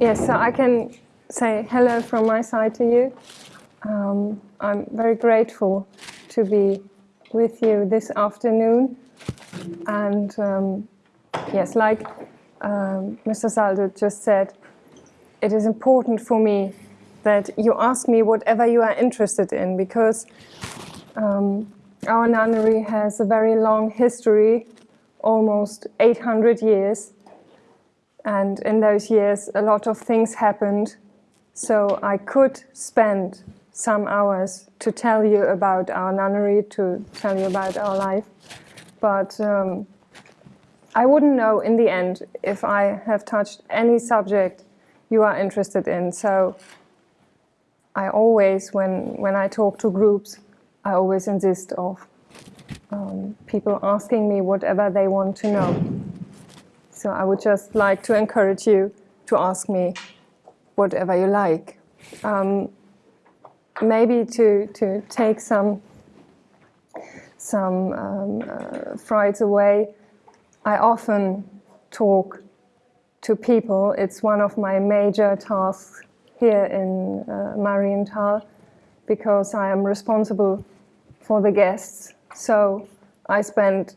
Yes, so I can say hello from my side to you. Um, I'm very grateful to be with you this afternoon. And um, yes, like um, Mr. Saldo just said, it is important for me that you ask me whatever you are interested in because um, our nunnery has a very long history, almost 800 years. And in those years, a lot of things happened. So I could spend some hours to tell you about our nunnery, to tell you about our life. But um, I wouldn't know in the end if I have touched any subject you are interested in. So I always, when, when I talk to groups, I always insist of um, people asking me whatever they want to know. So I would just like to encourage you to ask me whatever you like. Um, maybe to, to take some, some um, uh, frights away, I often talk to people. It's one of my major tasks here in uh, Marienthal because I am responsible for the guests. So I spend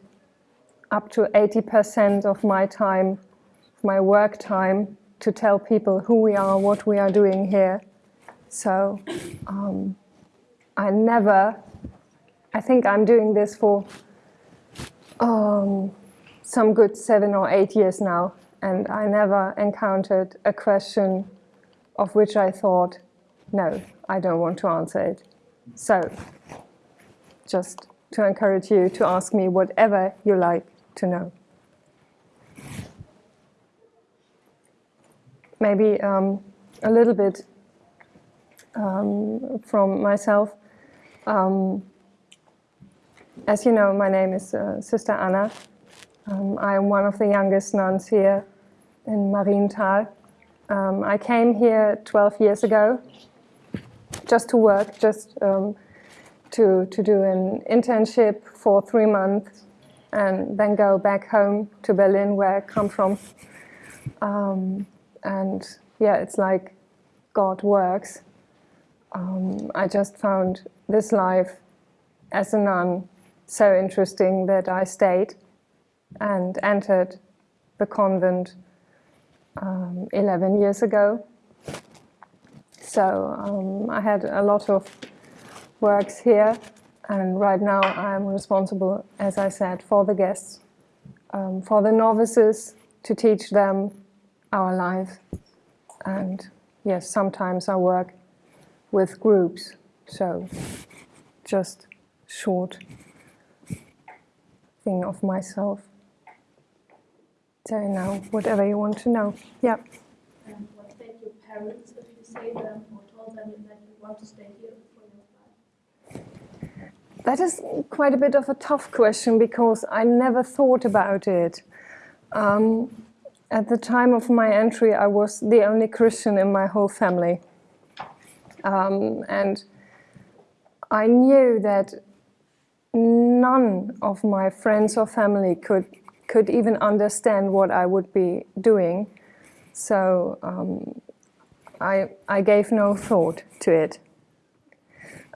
up to 80% of my time, my work time, to tell people who we are, what we are doing here. So um, I never, I think I'm doing this for um, some good seven or eight years now, and I never encountered a question of which I thought, no, I don't want to answer it. So just to encourage you to ask me whatever you like to know. Maybe um, a little bit um, from myself. Um, as you know, my name is uh, Sister Anna. Um, I am one of the youngest nuns here in Marienthal. Um, I came here 12 years ago just to work, just um, to, to do an internship for three months and then go back home to Berlin where I come from. Um, and yeah, it's like God works. Um, I just found this life as a nun so interesting that I stayed and entered the convent um, 11 years ago. So um, I had a lot of works here and right now I'm responsible, as I said, for the guests, um, for the novices, to teach them our life. And yes, sometimes I work with groups, so just short thing of myself. So now, whatever you want to know. Yeah. And what your parents if you say them or told them that you want to stay here? That is quite a bit of a tough question because I never thought about it. Um, at the time of my entry, I was the only Christian in my whole family. Um, and I knew that none of my friends or family could, could even understand what I would be doing. So um, I, I gave no thought to it.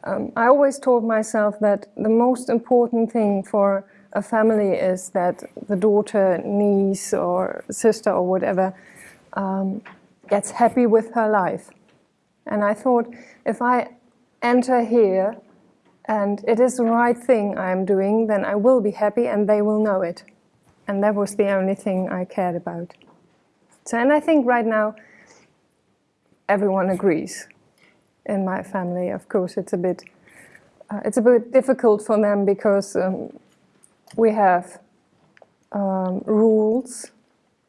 Um, I always told myself that the most important thing for a family is that the daughter, niece or sister or whatever um, gets happy with her life. And I thought if I enter here and it is the right thing I'm doing, then I will be happy and they will know it. And that was the only thing I cared about. So, and I think right now everyone agrees in my family. Of course, it's a bit uh, it's a bit difficult for them because um, we have um, rules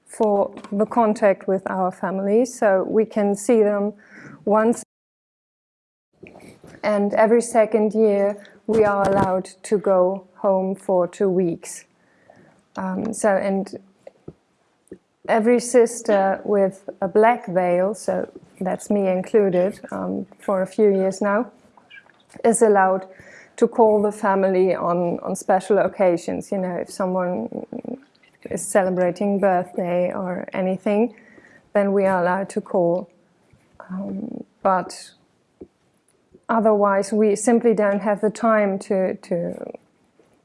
for the contact with our family, so we can see them once and every second year we are allowed to go home for two weeks. Um, so and every sister with a black veil, so that's me included um, for a few years now, is allowed to call the family on, on special occasions. You know, if someone is celebrating birthday or anything, then we are allowed to call. Um, but otherwise, we simply don't have the time to, to,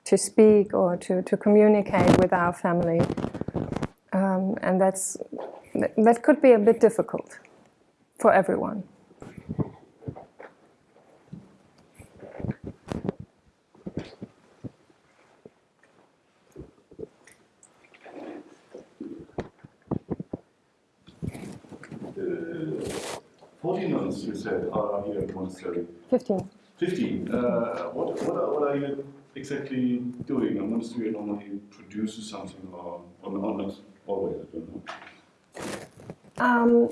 to speak or to, to communicate with our family. Um, and that's, that could be a bit difficult for everyone. Uh, 14 nuns, you said, are here at monastery. 15. 15. Uh, what, what, are, what are you exactly doing? A monastery normally produces something or, or not always, I don't know. Um,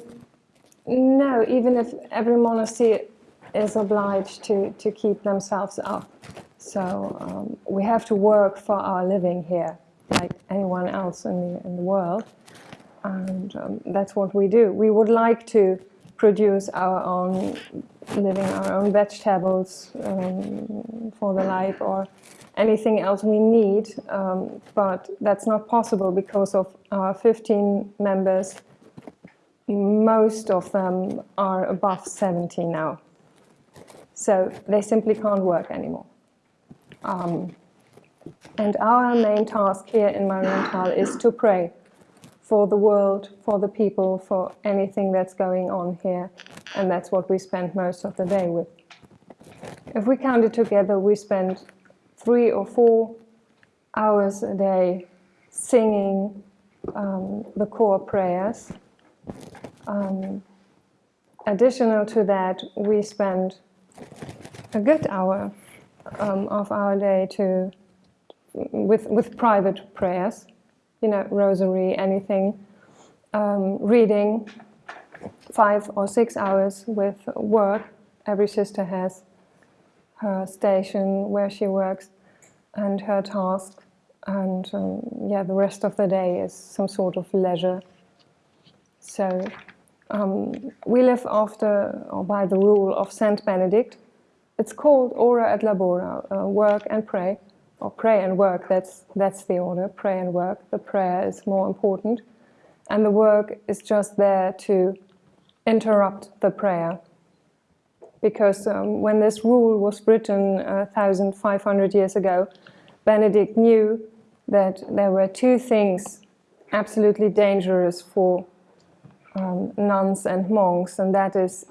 no, even if every monastery is obliged to, to keep themselves up. So um, we have to work for our living here, like anyone else in the, in the world. And um, that's what we do. We would like to produce our own living, our own vegetables um, for the life or anything else we need, um, but that's not possible because of our 15 members. Most of them are above 70 now. So they simply can't work anymore. Um, and our main task here in Marienthal is to pray for the world, for the people, for anything that's going on here. And that's what we spend most of the day with. If we count it together, we spend three or four hours a day singing um, the core prayers. Um, additional to that, we spend a good hour um, of our day to with with private prayers you know, rosary, anything, um, reading, five or six hours with work. Every sister has her station where she works and her task. And um, yeah, the rest of the day is some sort of leisure. So um, we live after or by the rule of Saint Benedict. It's called ora et labora, uh, work and pray or pray and work, that's, that's the order, pray and work. The prayer is more important. And the work is just there to interrupt the prayer. Because um, when this rule was written uh, 1,500 years ago, Benedict knew that there were two things absolutely dangerous for um, nuns and monks, and that is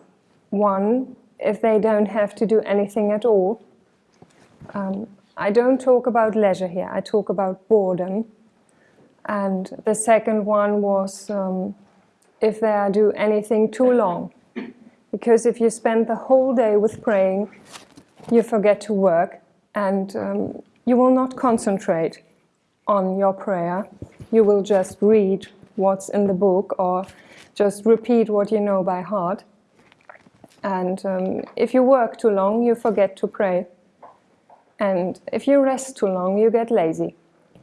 one, if they don't have to do anything at all, um, I don't talk about leisure here, I talk about boredom. And the second one was um, if they do anything too long. Because if you spend the whole day with praying, you forget to work and um, you will not concentrate on your prayer. You will just read what's in the book or just repeat what you know by heart. And um, if you work too long, you forget to pray. And if you rest too long, you get lazy.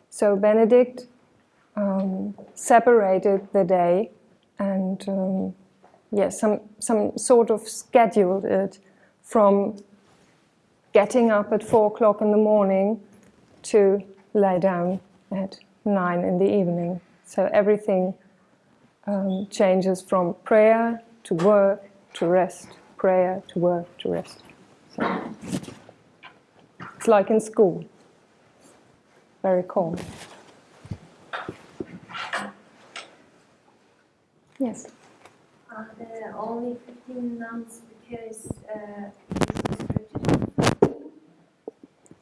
So Benedict um, separated the day and um, yes, some, some sort of scheduled it from getting up at four o'clock in the morning to lie down at nine in the evening. So everything um, changes from prayer to work to rest, prayer to work to rest. So. It's like in school. Very calm. Yes. Are there only 15 nuns because uh,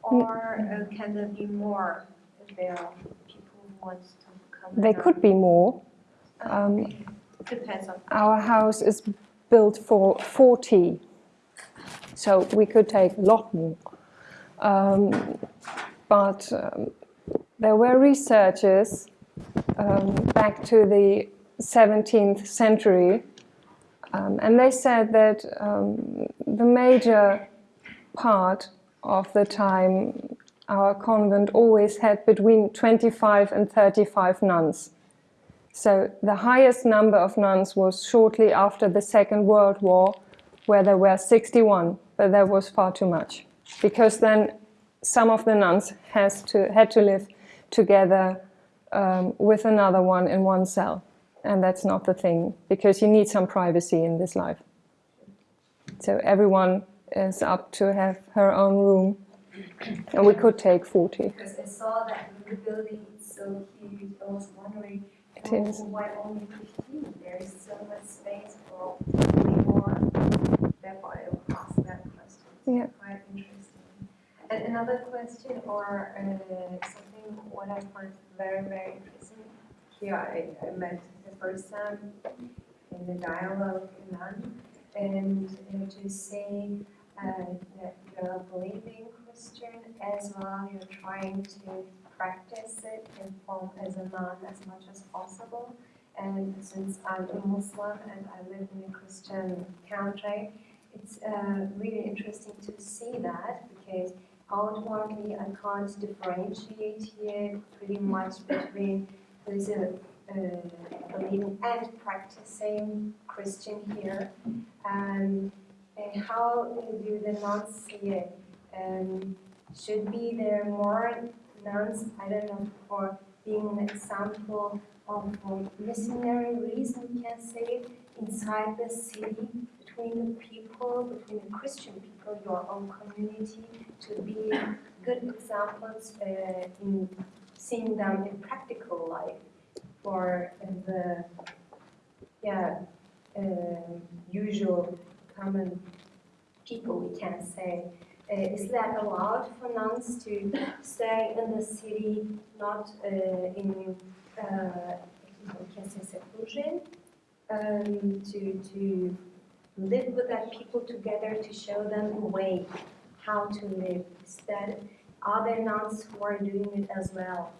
or uh, can there be more if there are people who want to come? There could be more. Um. Depends on. Our house is built for 40, so we could take a lot more. Um, but um, there were researchers um, back to the 17th century, um, and they said that um, the major part of the time our convent always had between 25 and 35 nuns. So the highest number of nuns was shortly after the Second World War, where there were 61, but that was far too much because then some of the nuns has to, had to live together um, with another one in one cell. and that's not the thing because you need some privacy in this life. So everyone is up to have her own room, and we could take 40. Because I saw that the building so huge, I was wondering It why only fifteen? There is so much space for more. Therefore, I will ask that question. Yeah. Quite interesting. And another question or uh, something what I find very, very interesting. Here I, I met the first time in the dialogue in London and uh, to say uh, that you're a believing Christian as well, you're trying to practice it and form as a nun as much as possible. And since I'm a Muslim and I live in a Christian country, it's uh, really interesting to see that because outwardly I can't differentiate here pretty much between who's a uh, believing and practicing Christian here. And uh, how do the nuns see it? Um, should be there more nuns, I don't know, for being an example of missionary reason, we can say, inside the city, between the people, between the Christian people, your own community, to be good examples uh, in seeing them in practical life for uh, the yeah um usual common people we can say. uh, is that allowed for nuns to stay in the city not uh, in say seclusion um, to to live with that people together to show them a way how to live? Are there nuns who are doing it as well?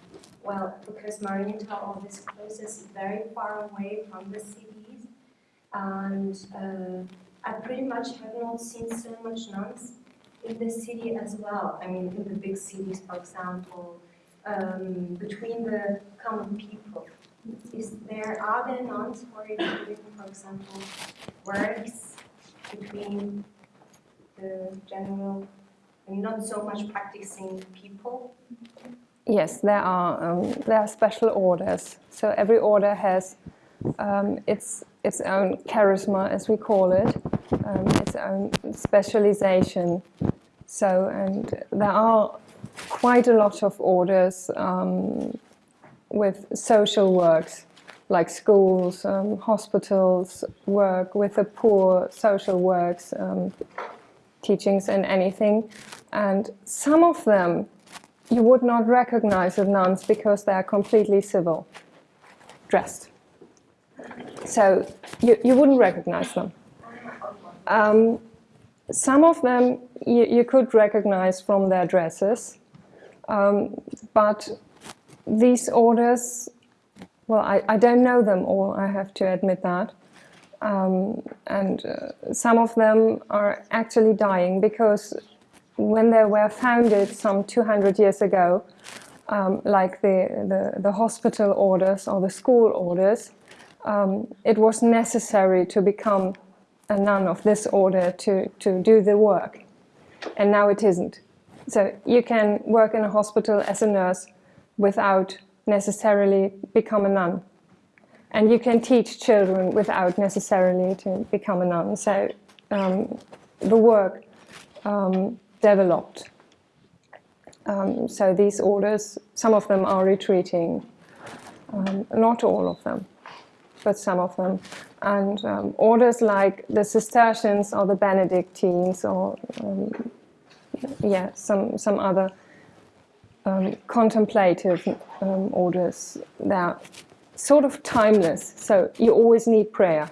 Well, because Marienthal, all this is very far away from the cities, and uh, I pretty much have not seen so much nuns in the city as well. I mean, in the big cities, for example, um, between the common people. Is there are there nuns who are for example, works between the general, and not so much practicing people? Yes, there are um, there are special orders. So every order has um, its its own charisma, as we call it, um, its own specialization. So and there are quite a lot of orders um, with social works, like schools, um, hospitals, work with the poor, social works, um, teachings, and anything. And some of them you would not recognize as nuns because they are completely civil dressed. So you, you wouldn't recognize them. Um, some of them you, you could recognize from their dresses, um, but these orders, well, I, I don't know them all, I have to admit that. Um, and uh, some of them are actually dying because when they were founded some 200 years ago, um, like the, the, the, hospital orders or the school orders, um, it was necessary to become a nun of this order to, to do the work. And now it isn't. So you can work in a hospital as a nurse without necessarily become a nun. And you can teach children without necessarily to become a nun. So um, the work um, developed. Um, so these orders, some of them are retreating, um, not all of them, but some of them. And um, orders like the Cistercians or the Benedictines or um, yeah, some, some other um, contemplative um, orders, they're sort of timeless, so you always need prayer.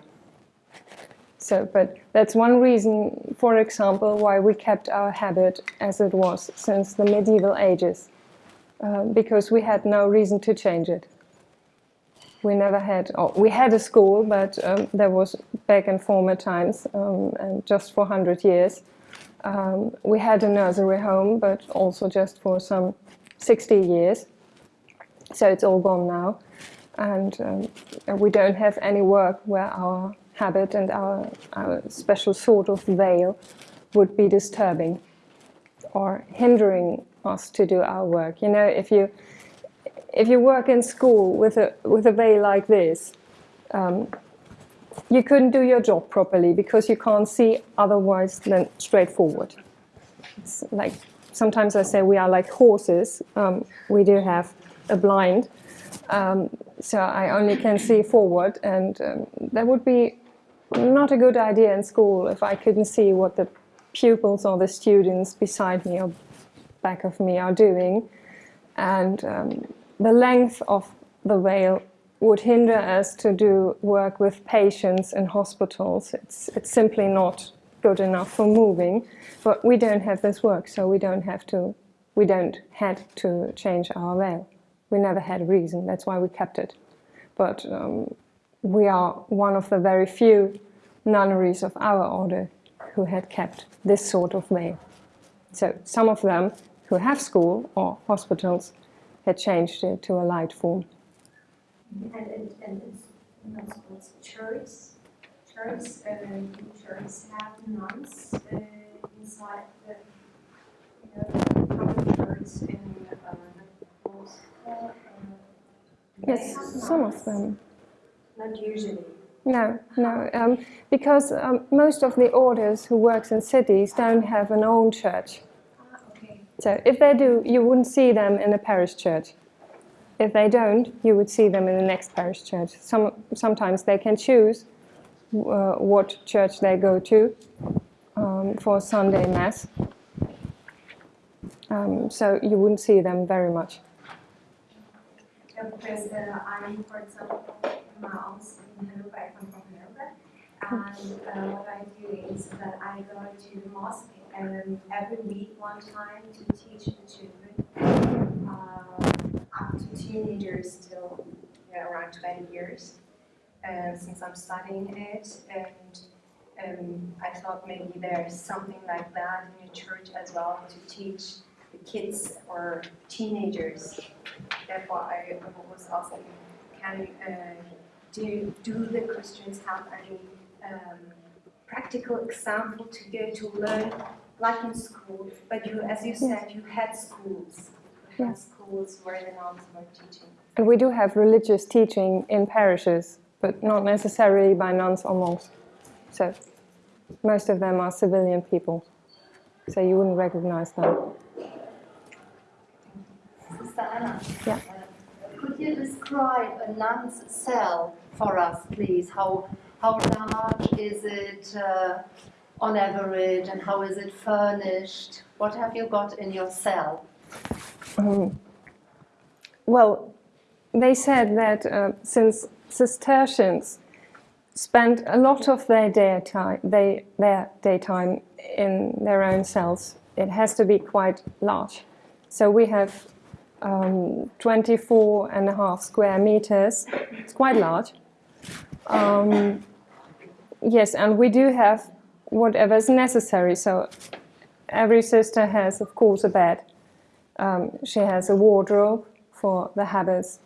So, but that's one reason, for example, why we kept our habit as it was since the medieval ages, uh, because we had no reason to change it. We never had, oh, we had a school, but um, there was back in former times, um, and just for 100 years. Um, we had a nursery home, but also just for some 60 years. So it's all gone now. And um, we don't have any work where our habit and our, our special sort of veil would be disturbing or hindering us to do our work. You know, if you if you work in school with a with a veil like this, um, you couldn't do your job properly because you can't see otherwise than straightforward. It's like sometimes I say we are like horses. Um, we do have a blind, um, so I only can see forward, and um, that would be not a good idea in school if I couldn't see what the pupils or the students beside me or back of me are doing. And um, the length of the veil would hinder us to do work with patients in hospitals. It's, it's simply not good enough for moving. But we don't have this work, so we don't have to, we don't had to change our veil. We never had a reason, that's why we kept it. But um, we are one of the very few nunneries of our order who had kept this sort of veil. So some of them who have school or hospitals had changed it to a light form. And, and, and it's, that's what's church, church, um, churches have nuns uh, inside the, you know, public church in uh, the Moscow. Uh, Yes, some of them. Not usually. No, no, um, because um, most of the orders who works in cities don't have an own church. So if they do, you wouldn't see them in a parish church. If they don't, you would see them in the next parish church. Some, sometimes they can choose uh, what church they go to um, for Sunday Mass. Um, so you wouldn't see them very much. Because uh, I'm, for example, my mom's in Hanover, I come from Hanover, and uh, what I do is that I go to the mosque um, every week one time to teach the children uh, up to teenagers till yeah, around 20 years. Uh, since I'm studying it and um, I thought maybe there's something like that in your church as well to teach the kids or teenagers. Therefore I was asking, can uh, do do the Christians have any um, practical example to go to learn, like in school? But you, as you said, you had schools, you had schools where the nuns were teaching. And we do have religious teaching in parishes, but not necessarily by nuns or monks. So most of them are civilian people. So you wouldn't recognize them. Sister Anna. Yeah. Could you describe a nun's cell for us, please? How, how large is it uh, on average and how is it furnished? What have you got in your cell? Um, well, they said that uh, since Cistercians spent a lot of their daytime, they, their daytime in their own cells, it has to be quite large. So we have um, 24 and a half square meters. It's quite large. Um, yes, and we do have whatever is necessary. So every sister has, of course, a bed. Um, she has a wardrobe for the habits.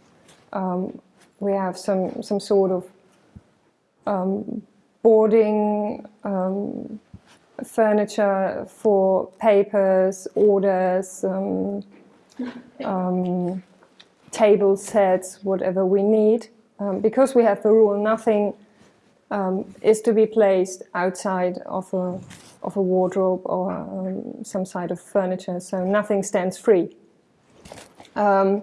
Um, we have some some sort of um, boarding um, furniture for papers, orders, um, um, table sets, whatever we need. Because we have the rule, nothing um, is to be placed outside of a of a wardrobe or um, some side of furniture, so nothing stands free. Um,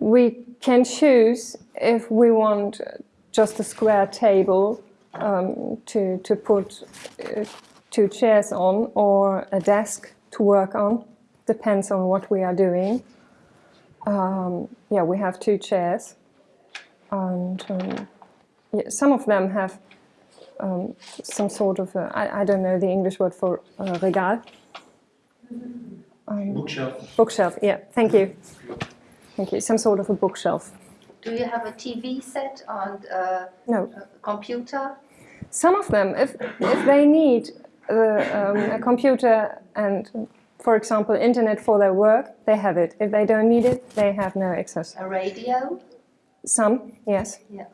we can choose if we want just a square table um, to, to put uh, two chairs on or a desk to work on. Depends on what we are doing. Um, yeah, we have two chairs. And um, some of them have um, some sort of, a, I, I don't know the English word for uh, regal. Um, Bookshelf. bookshelf, yeah, thank you. Thank you, some sort of a bookshelf. Do you have a TV set and uh, No, a computer? some of them, if, if they need uh, um, a computer and, for example, internet for their work, they have it. If they don't need it, they have no access. A radio? Some, yes. Yeah.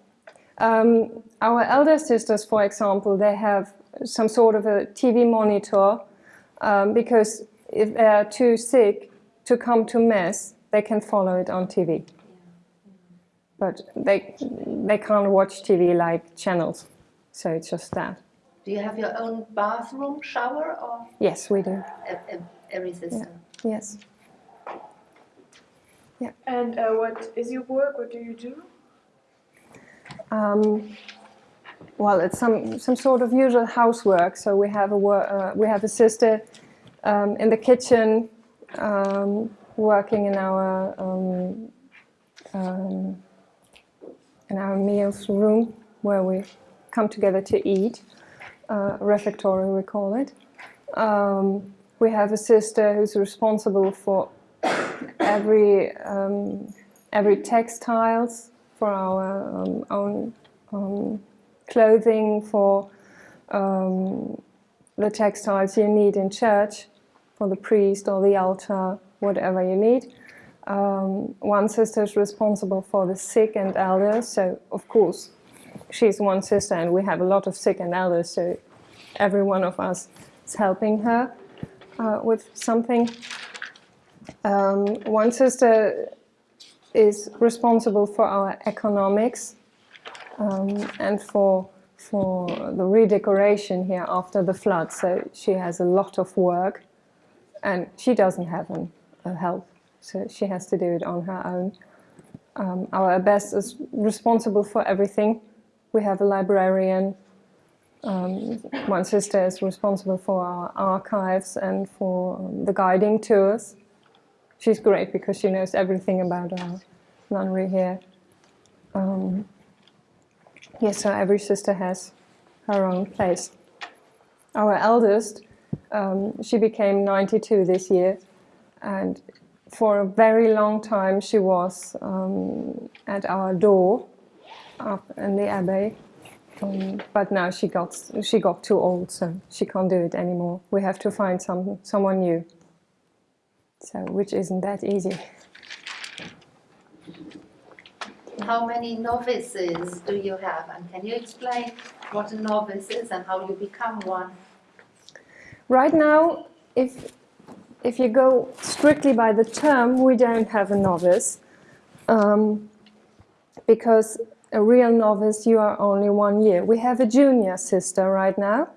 Um, our elder sisters, for example, they have some sort of a TV monitor um, because if they are too sick to come to mass, they can follow it on TV. but they they can't watch TV like channels, so it's just that. Do you have your own bathroom, shower, or Yes, we do. every system? Yes. And uh, what is your work? What do you do? Um, well, it's some some sort of usual housework. So we have a uh, we have a sister um, in the kitchen um, working in our um, um, in our meals room where we come together to eat. Uh, refectory, we call it. Um, we have a sister who's responsible for every um, every textiles for our um, own um, clothing, for um, the textiles you need in church, for the priest or the altar, whatever you need. Um, one sister is responsible for the sick and elders, so of course she's one sister and we have a lot of sick and elders, so every one of us is helping her uh, with something. Um, one sister is responsible for our economics um, and for for the redecoration here after the flood. So she has a lot of work, and she doesn't have an, a help, so she has to do it on her own. Um, our abbess is responsible for everything. We have a librarian. Um, one sister is responsible for our archives and for the guiding tours she's great because she knows everything about our nunnery here. Um, yes, so every sister has her own place. Our eldest, um, she became 92 this year, and for a very long time she was um, at our door up in the abbey. Um, but now she got she got too old, so she can't do it anymore. We have to find some someone new so which isn't that easy. How many novices do you have? And can you explain what a novice is and how you become one? Right now, if if you go strictly by the term, we don't have a novice, um, because a real novice you are only one year. We have a junior sister right now,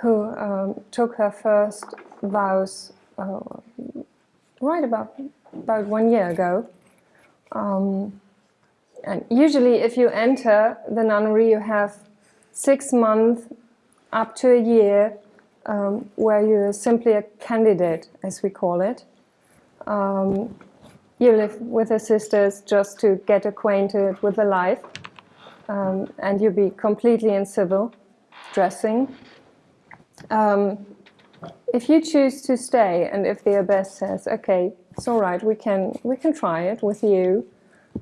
who um, took her first vows uh, right about about one year ago. Um, and usually, if you enter the nunnery, you have six months up to a year um, where you're simply a candidate, as we call it. Um, you live with the sisters just to get acquainted with the life, um, and you'll be completely in civil dressing. Um, if you choose to stay, and if the abbess says, "Okay, it's all right, we can we can try it with you,"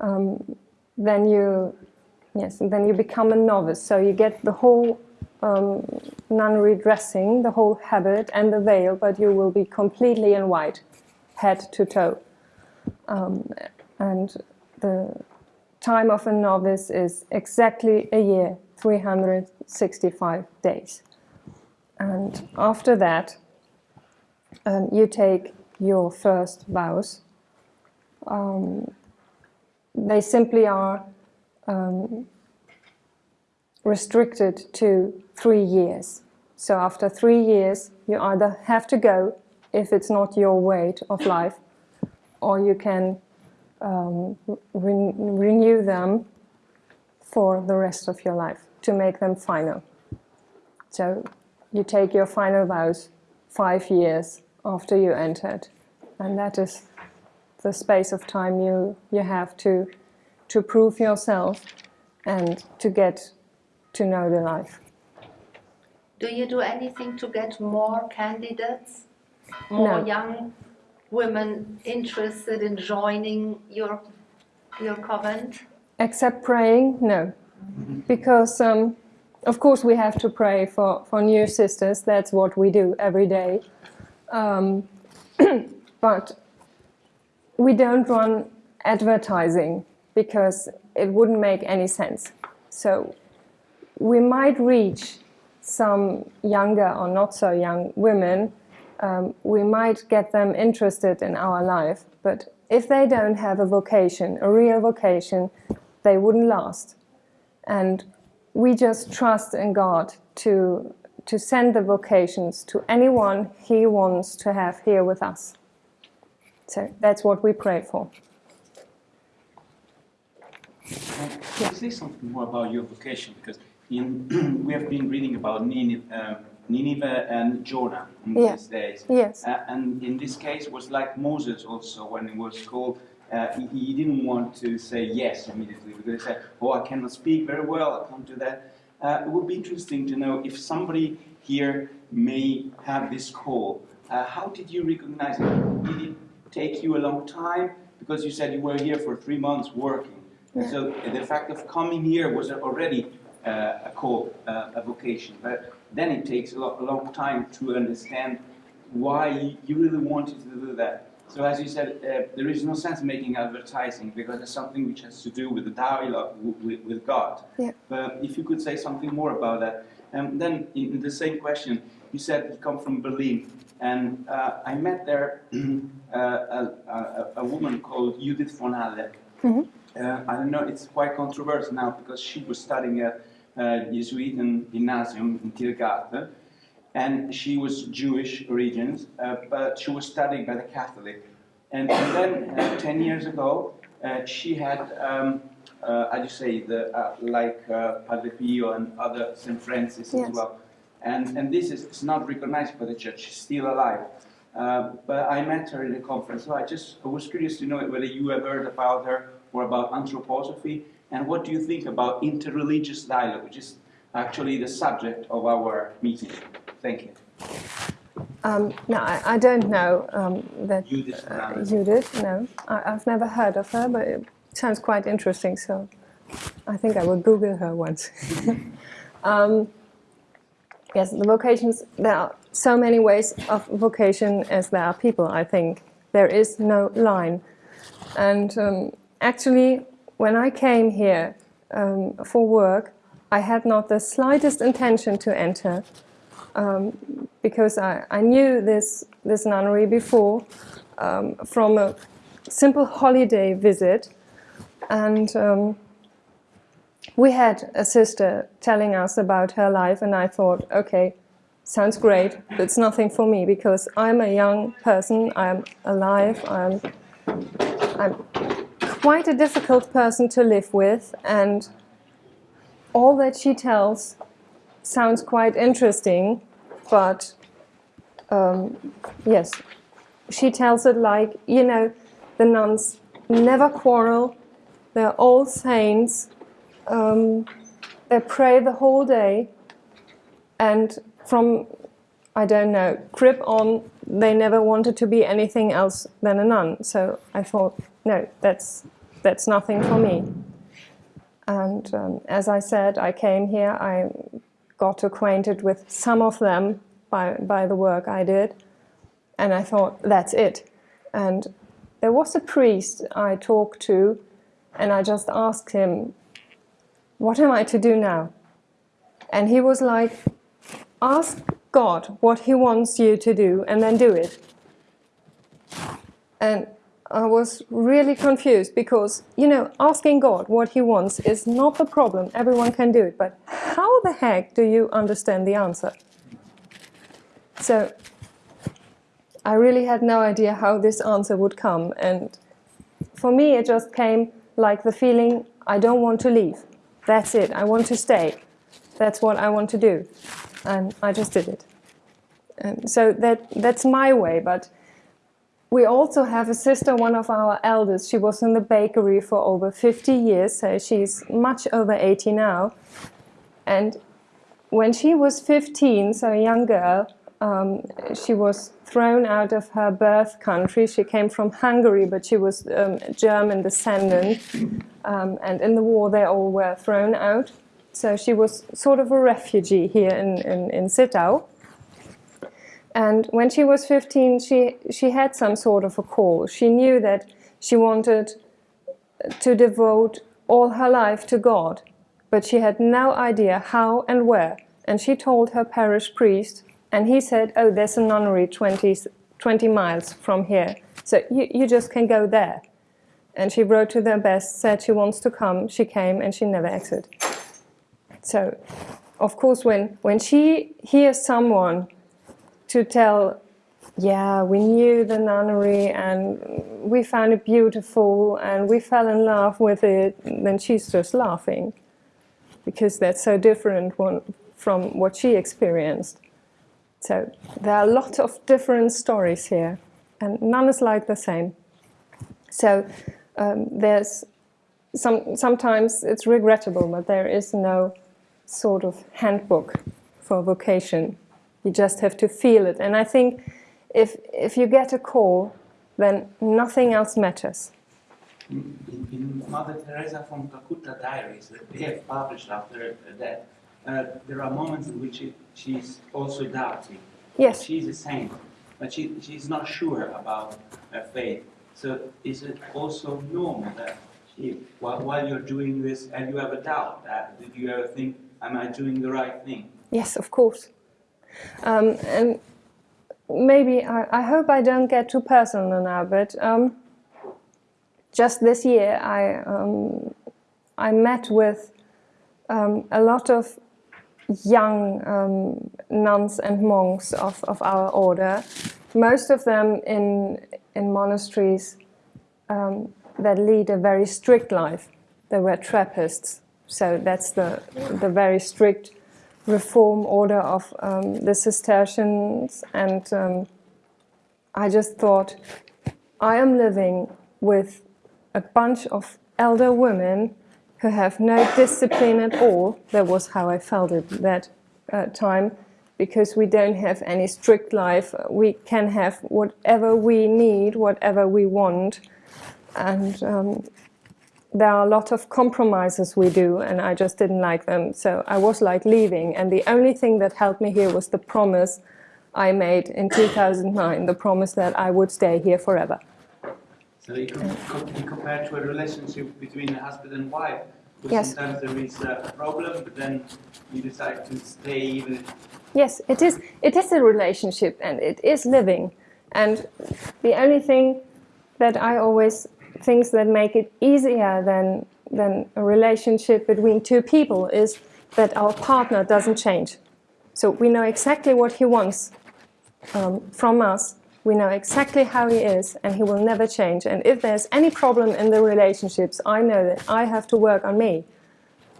um, then you yes, then you become a novice. So you get the whole um, nunnery dressing, the whole habit and the veil, but you will be completely in white, head to toe. Um, and the time of a novice is exactly a year, 365 days. And after that, um, you take your first vows. Um, they simply are um, restricted to three years. So after three years, you either have to go if it's not your weight of life, or you can um, re- renew them for the rest of your life to make them final. So you take your final vows five years after you entered, and that is the space of time you, you have to, to prove yourself and to get to know the life. Do you do anything to get more candidates, more No. young women interested in joining your your convent? Except praying, no. Because, um, of course, we have to pray for, for new sisters. That's what we do every day. Um, but we don't run advertising because it wouldn't make any sense. So we might reach some younger or not so young women. Um, we might get them interested in our life, but if they don't have a vocation, a real vocation, they wouldn't last. And we just trust in God to, to send the vocations to anyone He wants to have here with us. So that's what we pray for. Can you say something more about your vocation? Because in, we have been reading about Nineveh, uh, Nineveh and Jonah in Yeah. these days. Yes. Uh, and in this case, was like Moses also when he was called. Uh, he, he didn't want to say yes immediately because he said, "Oh, I cannot speak very well. I can't do that." Uh, it would be interesting to know if somebody here may have this call. Uh, how did you recognize it? Did it take you a long time? Because you said you were here for three months working. Yeah. So the fact of coming here was already uh, a call, uh, a vocation. But then it takes a, a long time to understand why you- you really wanted to do that. So as you said, uh, there is no sense making advertising because it's something which has to do with the dialogue with, with God. Yeah. But if you could say something more about that. Um, then in, the same question, you said you come from Berlin. And uh, I met there uh, a, a, a woman called Judith von Halle. Mhm. Uh, I don't know, it's quite controversial now because she was studying at uh, Jesuit gymnasium in Tiergarten and she was Jewish origins, uh, but she was studying by the Catholic. And, and then, uh, 10 years ago, uh, she had, um, uh, how do you say, the, uh, like uh, Padre Pio and other St. Francis Yes. as well. And, and this is it's not recognized by the church, she's still alive. Uh, but I met her in a conference, so I just I was curious to know whether you have heard about her or about anthroposophy, and what do you think about interreligious dialogue, which is actually the subject of our meeting. Thank you. Um, no, I, I don't know um, that Judith uh, Judith. No, I, I've never heard of her, but it sounds quite interesting. So I think I will Google her once. um, yes, the vocations. There are so many ways of vocation as there are people. I think there is no line. And um, actually, when I came here um, for work, I had not the slightest intention to enter um, because I, I knew this, this nunnery before um, from a simple holiday visit. And um, we had a sister telling us about her life, and I thought, okay, sounds great, but it's nothing for me because I'm a young person, I'm alive, I'm, I'm quite a difficult person to live with, and all that she tells sounds quite interesting, but um, yes, she tells it like, you know, the nuns never quarrel, they're all saints, um, they pray the whole day, and from, I don't know, crib on, they never wanted to be anything else than a nun. So I thought, no, that's, that's nothing for me. And um, as I said, I came here, I got acquainted with some of them by, by the work I did, and I thought, that's it. And there was a priest I talked to, and I just asked him, What am I to do now? And he was like, Ask God what He wants you to do, and then do it. And I was really confused because, you know, asking God what He wants is not the problem. Everyone can do it. But how the heck do you understand the answer? So I really had no idea how this answer would come. And for me, it just came like the feeling I don't want to leave. That's it. I want to stay. That's what I want to do. And I just did it. And so that, that's my way. But we also have a sister, one of our elders. She was in the bakery for over 50 years, so she's much over 80 now. And when she was 15, so a young girl, um, she was thrown out of her birth country. She came from Hungary, but she was um, German descendant. Um, and in the war, they all were thrown out. So she was sort of a refugee here in, in, in Zittau. And when she was 15, she, she had some sort of a call. She knew that she wanted to devote all her life to God, but she had no idea how and where. And she told her parish priest, and he said, Oh, there's a nunnery 20, 20 miles from here, so you, you just can go there. And she wrote to the abbess, said she wants to come. She came and she never exited. So, of course, when, when she hears someone to tell, yeah, we knew the nunnery and we found it beautiful and we fell in love with it, then she's just laughing because that's so different one, from what she experienced. So there are a lot of different stories here, and none is like the same. So um, there's some, sometimes it's regrettable, but there is no sort of handbook for vocation. You just have to feel it. And I think if, if you get a call, then nothing else matters. In, in Mother Teresa from Calcutta diaries that they have published after that, uh, there are moments in which she, she's also doubting. Yes, She's a saint, but she, she's not sure about her faith. So is it also normal that she, while, while you're doing this and you have a doubt, that, did you ever think, am I doing the right thing? yes, of course. Um, and maybe, I, I hope I don't get too personal now, but um, just this year I, um, I met with um, a lot of young um, nuns and monks of, of our order, most of them in, in monasteries um, that lead a very strict life. They were Trappists, so that's the, the very strict reform order of um, the Cistercians. And um, I just thought, I am living with a bunch of elder women who have no discipline at all. That was how I felt at that uh, time, because we don't have any strict life. We can have whatever we need, whatever we want, and um, there are a lot of compromises we do, and I just didn't like them. So I was like leaving, and the only thing that helped me here was the promise I made in 2009, the promise that I would stay here forever. So it could, could be compared to a relationship between a husband and wife. Yes. sometimes there is a problem, but then you decide to stay even Yes, it is. It is a relationship, and it is living. And the only thing that I always things that make it easier than than a relationship between two people is that our partner doesn't change. So we know exactly what he wants um, from us. We know exactly how he is, and he will never change. And if there's any problem in the relationships, I know that I have to work on me,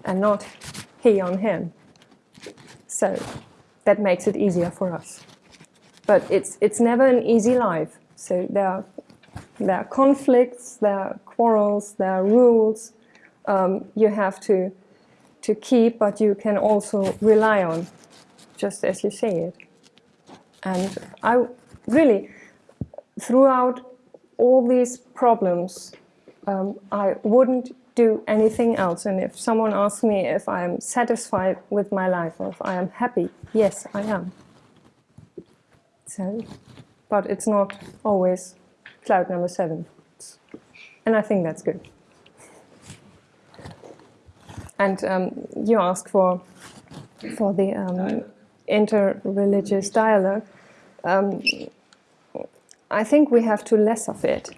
and not he on him. So that makes it easier for us. But it's it's never an easy life. So there are there are conflicts, there are quarrels, there are rules um, you have to to keep, but you can also rely on, just as you say it. And I really, throughout all these problems, um, I wouldn't do anything else. And if someone asks me if I am satisfied with my life or if I am happy, yes, I am. So, but it's not always cloud number seven. And I think that's good. And um, you ask for for the um, inter-religious dialogue. Um, I think we have to less of it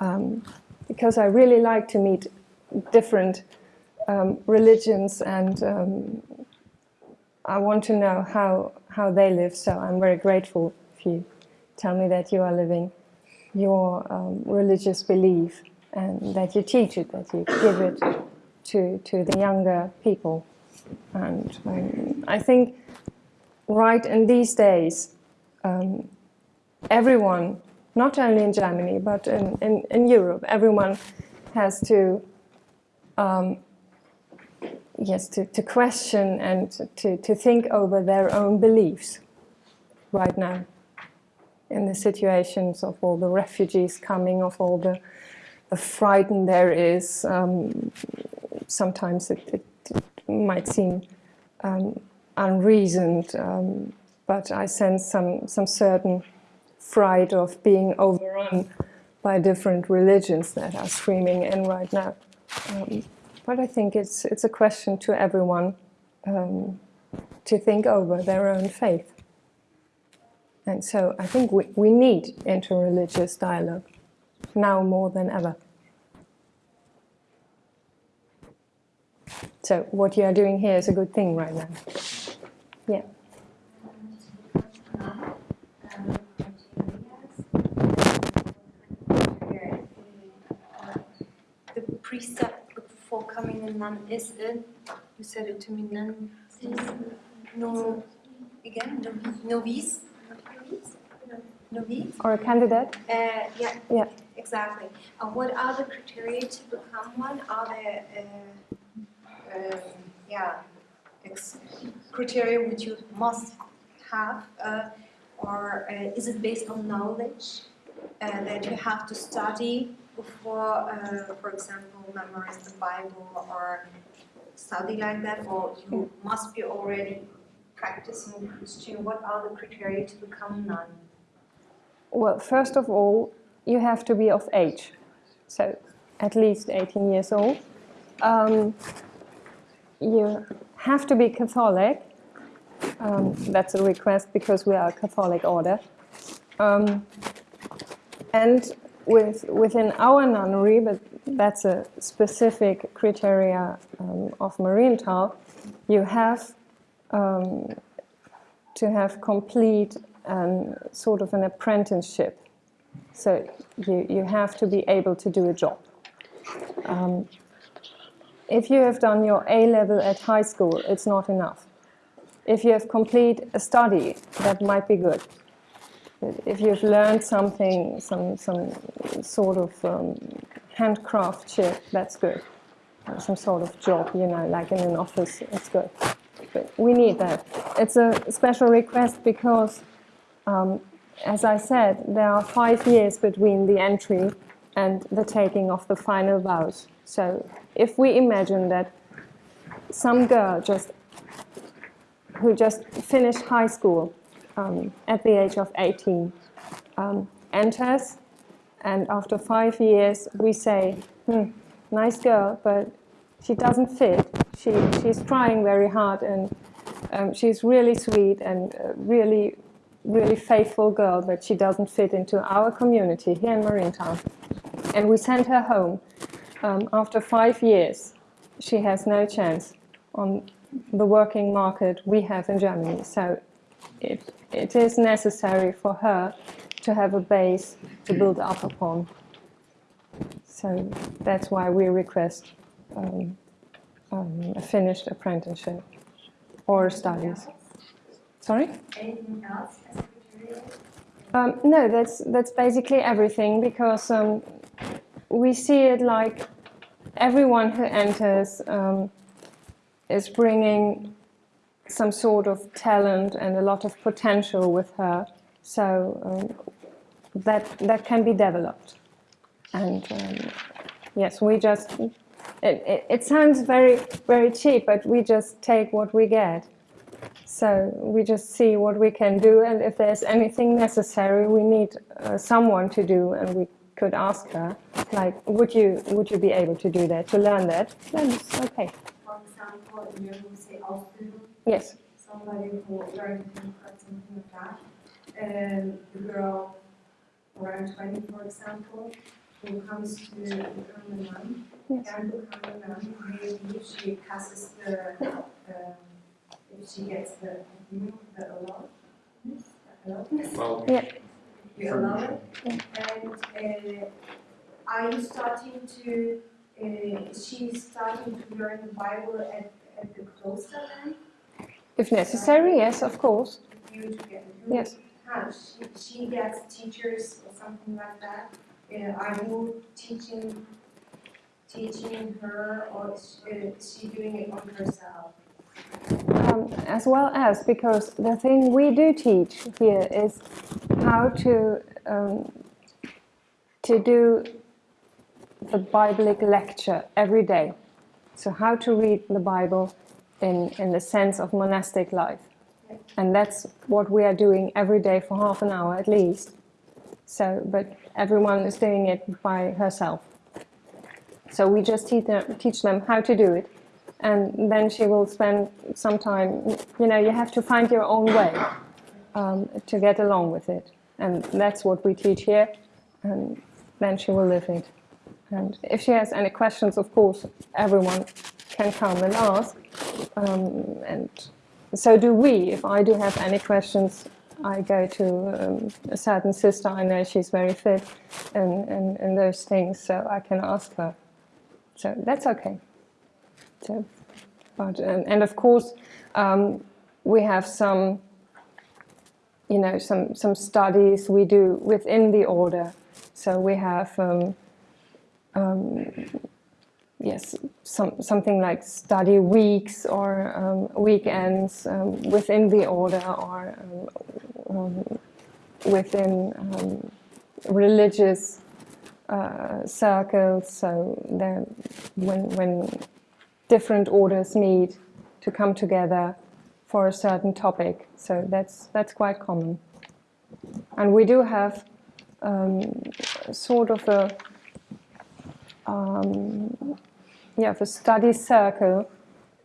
um, because I really like to meet different um, religions and um, I want to know how how they live. So I'm very grateful if you tell me that you are living your um, religious belief and that you teach it, that you give it to to the younger people. And um, I think right in these days, um, everyone, not only in Germany, but in, in, in Europe, everyone has to, um, yes, to, to question and to, to think over their own beliefs right now in the situations of all the refugees coming, of all the, the frighten there is. Um, sometimes it, it, it might seem um, unreasoned, um, but I sense some, some certain fright of being overrun by different religions that are screaming in right now. Um, but I think it's, it's a question to everyone um, to think over their own faith. And so I think we, we need interreligious dialogue now more than ever. So what you are doing here is a good thing right now. Yeah. The precept before coming in none is it. You said it to me, none no. Again, novice. Novice? Or a candidate? Uh, yeah. Yeah. Exactly. Uh, what are the criteria to become one? Are there, uh, um, yeah, ex- criteria which you must have, uh, or uh, is it based on knowledge uh, that you have to study before, uh, for example, memorize the Bible or study like that, or you must be already practicing Christian? What are the criteria to become nun? Well, first of all, you have to be of age, so at least 18 years old. Um, you have to be Catholic. Um, that's a request because we are a Catholic order. Um, and with, within our nunnery, but that's a specific criteria um, of Marienthal, you have um, to have complete um, sort of an apprenticeship. So you, you have to be able to do a job. Um, if you have done your A level at high school, it's not enough. If you have complete a study, that might be good. If you've learned something, some, some sort of um, handcraftship, that's good. Some sort of job, you know, like in an office, it's good. But we need that. It's a special request because um, as I said, there are five years between the entry and the taking of the final vows. So if we imagine that some girl just who just finished high school um, at the age of 18 um, enters, and after five years we say, hmm, nice girl, but she doesn't fit. She, she's trying very hard and um, she's really sweet and uh, really really faithful girl, but she doesn't fit into our community here in Marienthal. And we sent her home. Um, after five years, she has no chance on the working market we have in Germany. So it, it is necessary for her to have a base to build up upon. So that's why we request um, um, a finished apprenticeship or studies. Sorry? Anything else? Um, no, that's that's basically everything because um, we see it like everyone who enters um, is bringing some sort of talent and a lot of potential with her, so um, that that can be developed. And um, yes, we just it, it, it sounds very very cheap, but we just take what we get. So we just see what we can do, and if there's anything necessary, we need uh, someone to do, and we could ask her, like, would you would you be able to do that, to learn that? Then it's okay. For example, we say Ausbildung, Yes. somebody who learned something like that. And the girl around 20, for example, who comes to become a nun, Yes. can become a nun, maybe she passes the, uh, if she gets the, you know, the allowance. allowance. Well, Yeah. You allow it? And uh, are you starting to, uh, is she starting to learn the Bible at, at the cloister then? If necessary, yes, of course. You to Yes. have, she, she gets teachers or something like that? Uh, are you teaching, teaching her or is she, uh, is she doing it on herself? Um, as well as because the thing we do teach here is how to um, to do the Biblic lecture every day. So how to read the Bible in in the sense of monastic life, and that's what we are doing every day for half an hour at least. So, but everyone is doing it by herself. So we just teach them, teach them how to do it and then she will spend some time. You know, you have to find your own way um, to get along with it, and that's what we teach here. And then she will live it. And if she has any questions, of course, everyone can come and ask. Um, and so do we. If I do have any questions, I go to um, a certain sister. I know she's very fit in, in, in those things, so I can ask her. So that's okay. So, but and, and of course, um, we have some, you know, some some studies we do within the order. So we have, um, um, yes, some something like study weeks or um, weekends um, within the order or um, within religious uh, circles. So when when different orders meet to come together for a certain topic. So that's that's quite common. And we do have um, sort of a um, yeah, a study circle.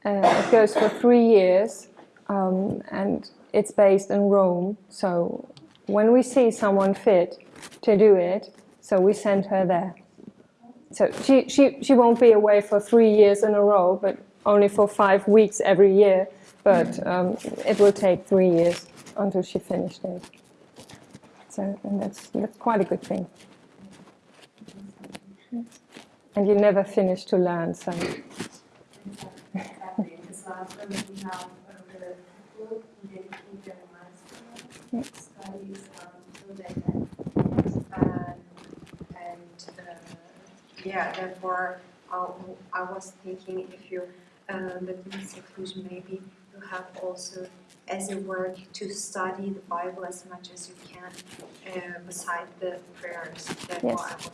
Uh, it goes for three years, um, and it's based in Rome. So when we see someone fit to do it, so we send her there. So she, she, she won't be away for three years in a row, but only for five weeks every year. But um, it will take three years until she finished it. So and that's, that's quite a good thing. And you never finish to learn, so Exactly, because last time we have uh, the book, we dedicate their master studies um, to that. And, and uh, yeah, therefore, I, I was thinking if you uh, live in seclusion, maybe you have also as a work to study the Bible as much as you can uh, beside the prayers. Therefore, Yes.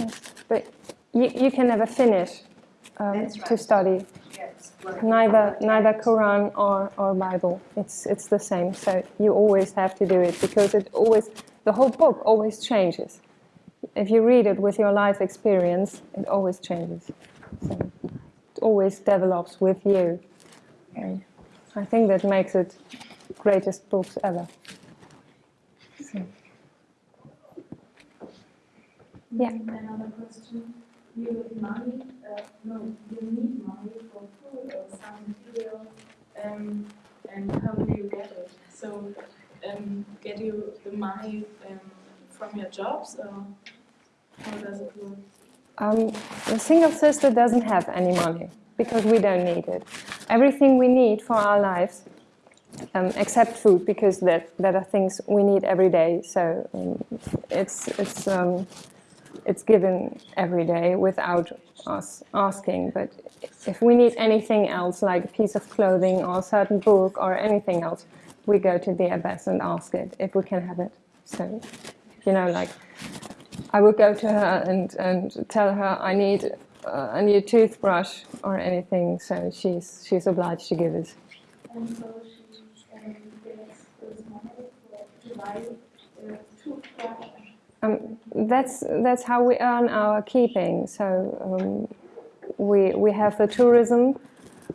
I yes. But you, you can never finish um, That's to study. yes, Neither neither. Quran or, or Bible. It's it's the same. So you always have to do it because it always the whole book always changes. If you read it with your life experience, it always changes. So it always develops with you. And I think that makes it greatest books ever. So, Yeah. Another question. You money, uh, no, you need money for food or some material, um, and how do you get it? So, um, get you the money um, from your jobs, or how does it work? Um, the single sister doesn't have any money because we don't need it. Everything we need for our lives, um, except food, because that, that are things we need every day. So um, it's it's um, it's given every day without us asking. But if we need anything else, like a piece of clothing or a certain book or anything else, we go to the abbess and ask it if we can have it. So you know, like I would go to her and, and tell her I need uh, a new toothbrush or anything, so she's she's obliged to give it. Um, that's that's how we earn our keeping. So um, we we have the tourism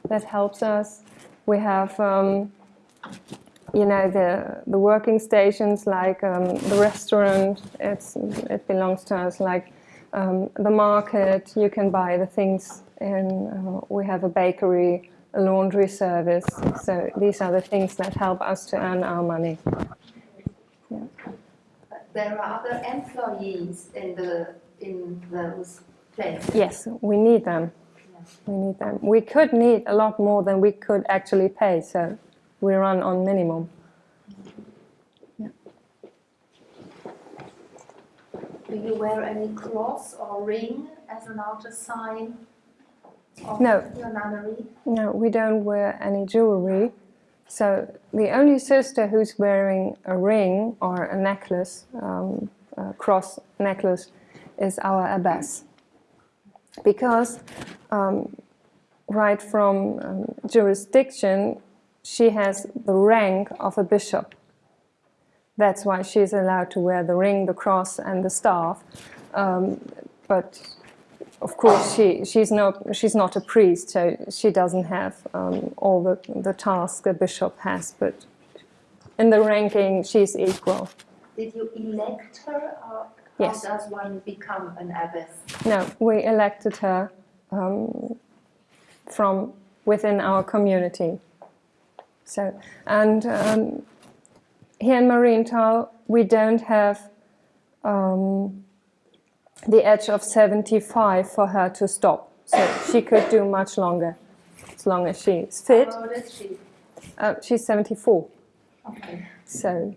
that helps us. We have um, you know the the working stations like um, the restaurant. It's it belongs to us. Like um, the market, you can buy the things. In uh, we have a bakery, a laundry service. So these are the things that help us to earn our money. There are other employees in the in those places. Yes, we need them. We need them. We could need a lot more than we could actually pay, so we run on minimum. Do you wear any cross or ring as an outer sign of No. your nunnery? No, we don't wear any jewelry. So the only sister who's wearing a ring or a necklace, um, a cross necklace, is our abbess. Because um, right from um, jurisdiction, she has the rank of a bishop. That's why she's allowed to wear the ring, the cross, and the staff. Um, but of course, she, she's, not, she's not a priest, so she doesn't have um, all the, the tasks a bishop has. But in the ranking, she's equal. Did you elect her or Yes. how does one become an abbess? No, we elected her um, from within our community. So, and um, here in Marienthal, we don't have um, the edge of 75 for her to stop. So she could do much longer, as long as she's fit. How old is she? Uh, she's 74. Okay. So,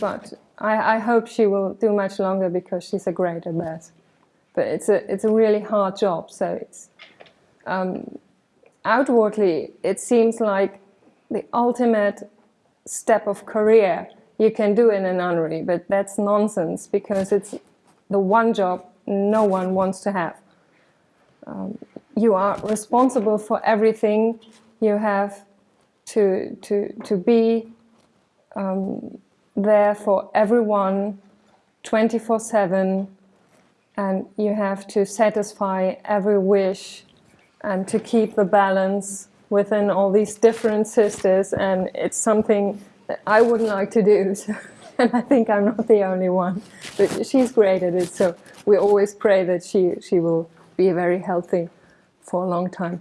but I, I hope she will do much longer because she's a great at that. But it's a it's a really hard job. So it's um, outwardly it seems like the ultimate step of career you can do in a nunnery, but that's nonsense because it's the one job no one wants to have. Um, you are responsible for everything. You have to to to be um, there for everyone 24 7 and you have to satisfy every wish and to keep the balance within all these different sisters and it's something that I wouldn't like to do so, and I think I'm not the only one. But she's great at it so we always pray that she she will be very healthy for a long time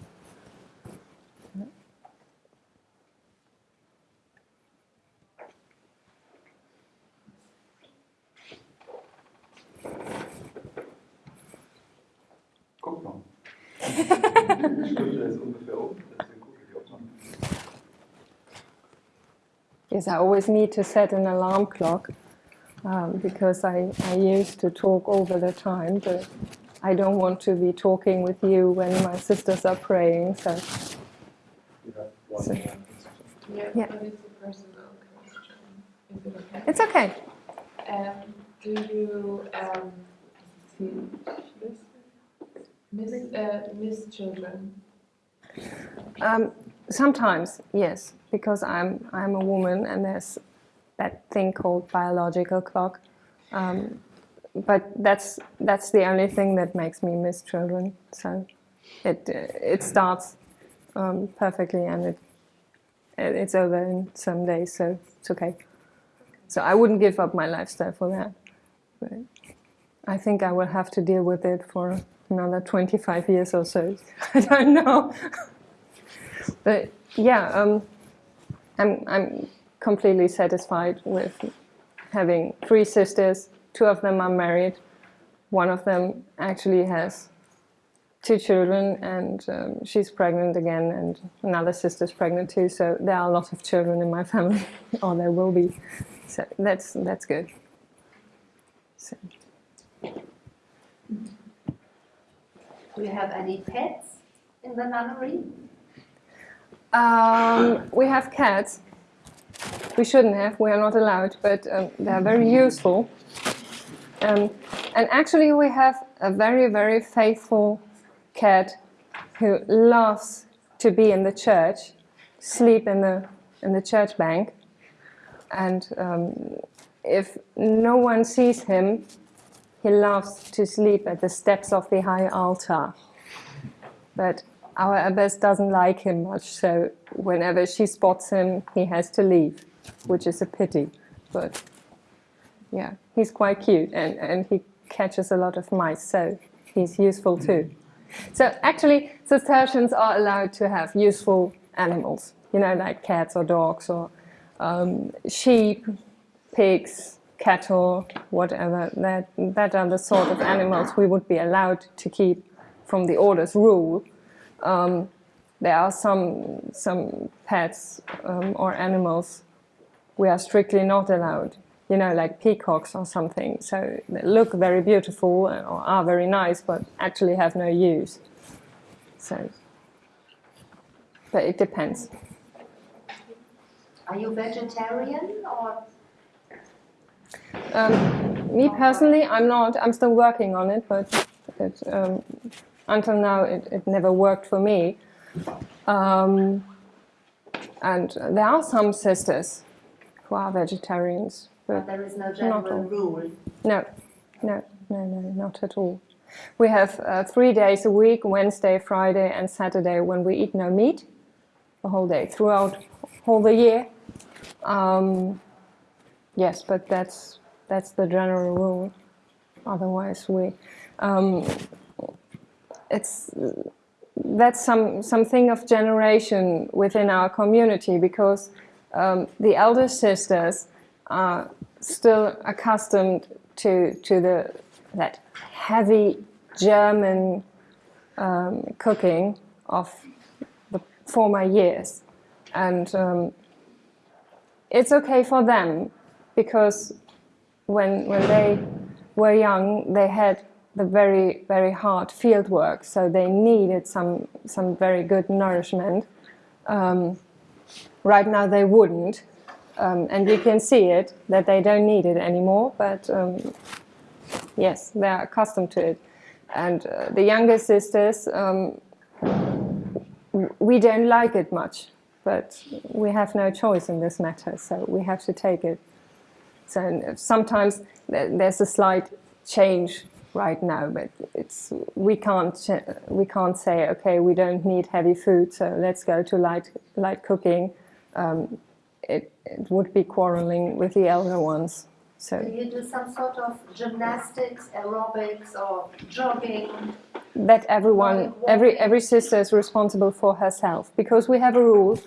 Yes, I always need to set an alarm clock um, because I, I used to talk over the time, but I don't want to be talking with you when my sisters are praying. So, You So- Yeah, Yeah. it's a personal question. Is it okay? it's okay. Um, do you um, miss, uh, miss children? Um, sometimes, yes, because I'm I'm a woman and there's that thing called biological clock. Um, but that's that's the only thing that makes me miss children. So it it starts um, perfectly and it- it's over in some days, so it's okay. So I wouldn't give up my lifestyle for that. But I think I will have to deal with it for another 25 years or so. I don't know. but yeah, um, I'm I'm completely satisfied with having three sisters. Two of them are married. One of them actually has two children, and um, she's pregnant again, and another sister's pregnant too. So there are a lot of children in my family, or there will be. So that's that's good. So, Do you have any pets in the nunnery? Um, we have cats. We shouldn't have. We are not allowed, but um, they are very useful. Um, and actually, we have a very, very faithful cat who loves to be in the church, sleep in the in the church bank, and um, if no one sees him, he loves to sleep at the steps of the high altar. But our abbess doesn't like him much, so whenever she spots him, he has to leave, which is a pity. But yeah, he's quite cute and, and he catches a lot of mice, so he's useful too. So actually, Cistercians are allowed to have useful animals, you know, like cats or dogs or um, sheep, pigs, cattle, whatever. That, that are the sort of animals we would be allowed to keep from the order's rule. Um, there are some some pets um, or animals we are strictly not allowed. You know, like peacocks or something. So they look very beautiful or are very nice, but actually have no use. So, but it depends. Are you vegetarian or Um, me personally, I'm not. I'm still working on it, but it, um, until now, it, it never worked for me. Um, and there are some sisters who are vegetarians, but there is no general rule? no, no, no, no, not at all. We have uh, three days a week Wednesday, Friday, and Saturday when we eat no meat the whole day throughout all the year. Um, yes, but that's that's the general rule. Otherwise, we um, it's that's some something of generation within our community because um, the elder sisters are still accustomed to to the that heavy German um, cooking of the former years, and um, it's okay for them because when when they were young, they had the very very hard field work, so they needed some some very good nourishment. Um, right now, they wouldn't, um, and you can see it that they don't need it anymore. But um, yes, they are accustomed to it, and uh, the younger sisters, um, we don't like it much, but we have no choice in this matter, so we have to take it. So sometimes there's a slight change right now, but it's we can't we can't say okay we don't need heavy food, so let's go to light light cooking. Um, it, it would be quarreling with the elder ones. So Do you do some sort of gymnastics, aerobics, or jogging? that everyone, every every sister is responsible for herself because we have a rule: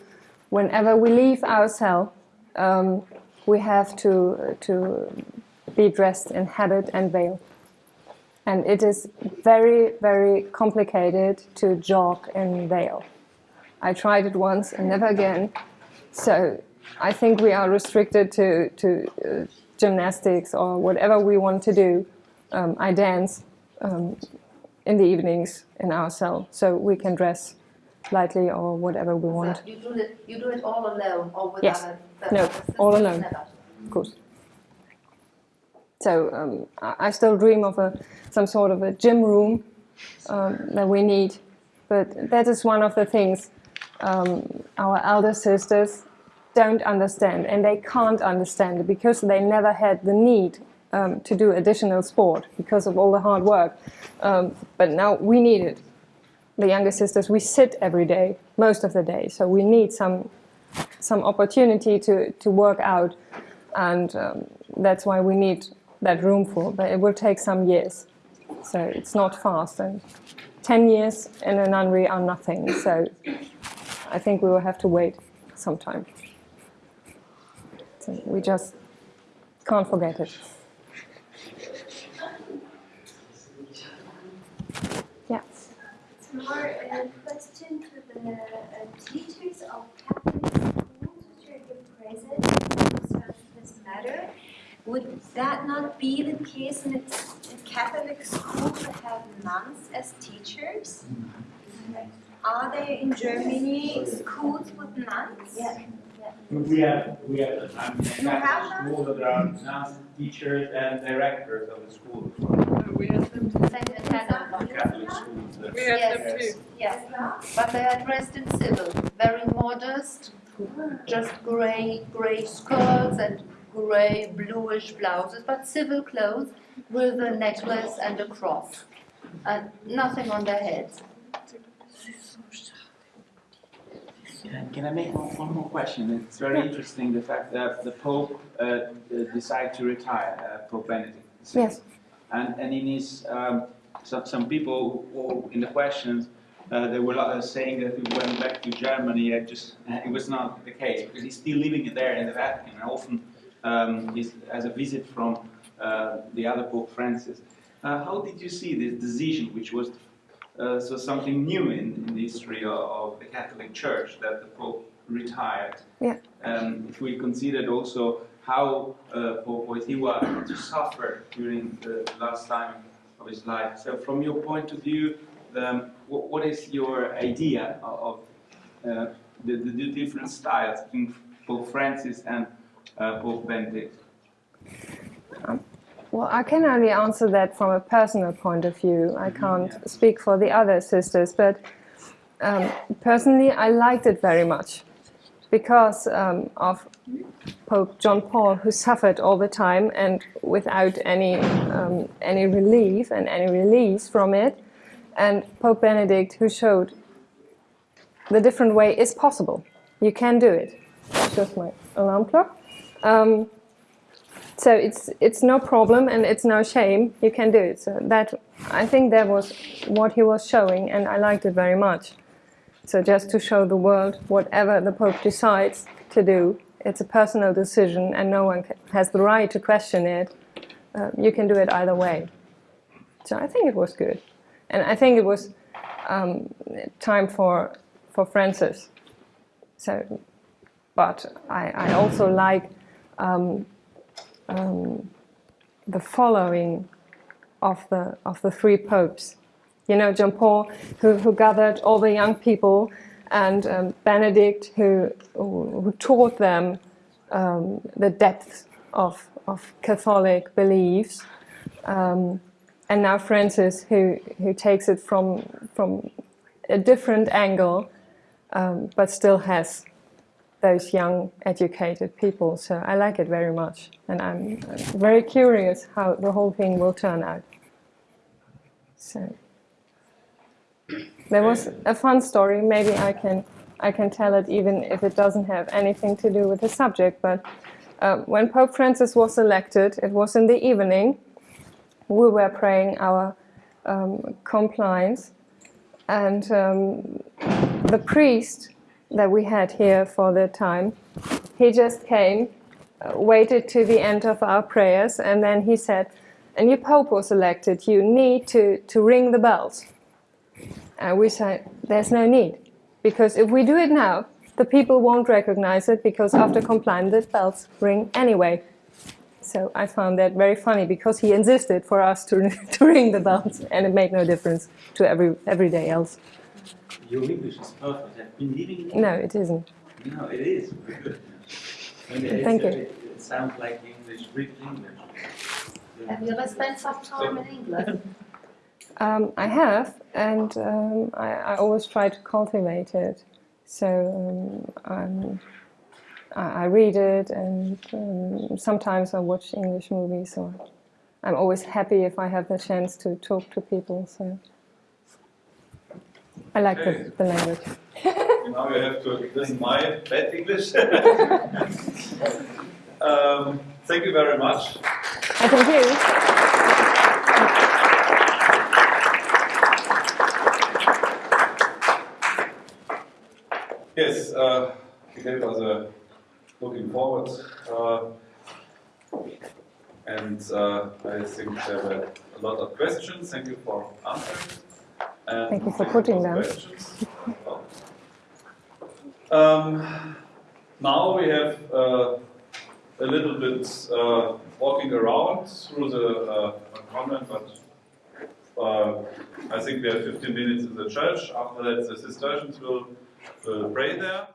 whenever we leave our cell, um, we have to to be dressed in habit and veil. And it is very, very complicated to jog in veil. I tried it once and never again. So I think we are restricted to, to uh, gymnastics or whatever we want to do. Um, I dance um, in the evenings in our cell, so we can dress lightly or whatever we want. So you do it. You do it all alone, or with Yes. other? the No, all alone. Never. of course. So um, I still dream of a some sort of a gym room um, that we need, but that is one of the things um, our elder sisters don't understand, and they can't understand because they never had the need um, to do additional sport because of all the hard work. Um, but now we need it. The younger sisters, we sit every day, most of the day, so we need some some opportunity to, to work out and um, that's why we need that room for but it will take some years. So it's not fast. And 10 years in a nunnery are nothing. So i think we will have to wait some time. So we just can't forget it. Yeah. More a question to the uh, teachers of Catholic schools. Are here present this matter. Would that not be the case in a in Catholic school that have nuns as teachers? Are there in Germany schools with nuns? Yeah. We have, we have, I mean, You have Catholic them? schools that are nuns, teachers and directors of the school. Same in Hanover. Catholic schools. that- We have them Yes. Yes, but they are dressed in civil, very modest, just grey, grey skirts and grey bluish blouses, but civil clothes with a necklace and a cross, and nothing on their heads. Can can I make one, one more question? It's very interesting the fact that the Pope uh, uh, decided to retire, uh, Pope Benedict. yes And, and in his, um, some, some people who, in the questions, uh, they were uh, saying that he went back to Germany. Uh, just it was not the case because he's still living there in the Vatican, and often um, he's, has a visit from uh, the other Pope Francis. Uh, how did you see this decision, which was uh, so something new in, in the history of, of the Catholic Church, that the Pope retired? Yeah. Um, if we considered also how uh, Pope Wojtyła suffered during the last time of his life. So, from your point of view, the, what, what is your idea of, uh, the, the, the different styles between Pope Francis and uh, Pope Benedict? Well, I can only answer that from a personal point of view. I can't speak for the other sisters, but um, personally, I liked it very much because um, of Pope John Paul, who suffered all the time and without any um, any relief and any release from it, and Pope Benedict, who showed the different way is possible. You can do it. It's just my alarm clock. Um, so it's it's no problem and it's no shame. You can do it. So that I think that was what he was showing, and I liked it very much. So just to show the world, whatever the Pope decides to do, it's a personal decision and no one has the right to question it. Um, you can do it either way. So I think it was good. And I think it was um, time for, for Francis. So, but I, I also like um, um, the following of the, of the three popes. You know, John Paul, who, who gathered all the young people, and um, Benedict, who, who taught them um, the depth of, of Catholic beliefs, um, and now Francis, who, who takes it from, from a different angle, um, but still has those young, educated people. So I like it very much, and I'm very curious how the whole thing will turn out. So there was a fun story. Maybe I can I can tell it even if it doesn't have anything to do with the subject. But uh, when Pope Francis was elected, it was in the evening. We were praying our um, Compline, and um, the priest that we had here for the time, he just came, uh, waited to the end of our prayers, and then he said, "And your Pope was elected. You need to to ring the bells." And we said, there's no need. Because if we do it now, the people won't recognize it because after Compline, the bells ring anyway. So I found that very funny because he insisted for us to, to ring the bells and it made no difference to every everyday else. Your English is perfect. I've been living in. No, it isn't. No, it is. And it's- Thank you. It, it sounds like English, real English. Have you ever spent some time in England? Um, I have, and um, I, I always try to cultivate it. So um, I'm, I, I read it, and um, sometimes I watch English movies. Or I'm always happy if I have the chance to talk to people. So I like Okay. the, the language. Now you have to listen my bad English. um, thank you very much. I thank you. Yes, uh, was a looking forward. Uh, and uh, I think there were a lot of questions. Thank you for answering. Thank you for putting them. Um, now we have uh, a little bit uh, walking around through the uh, convent, but uh, I think we have 15 minutes in the church. After that, the Cistercians will, will pray there.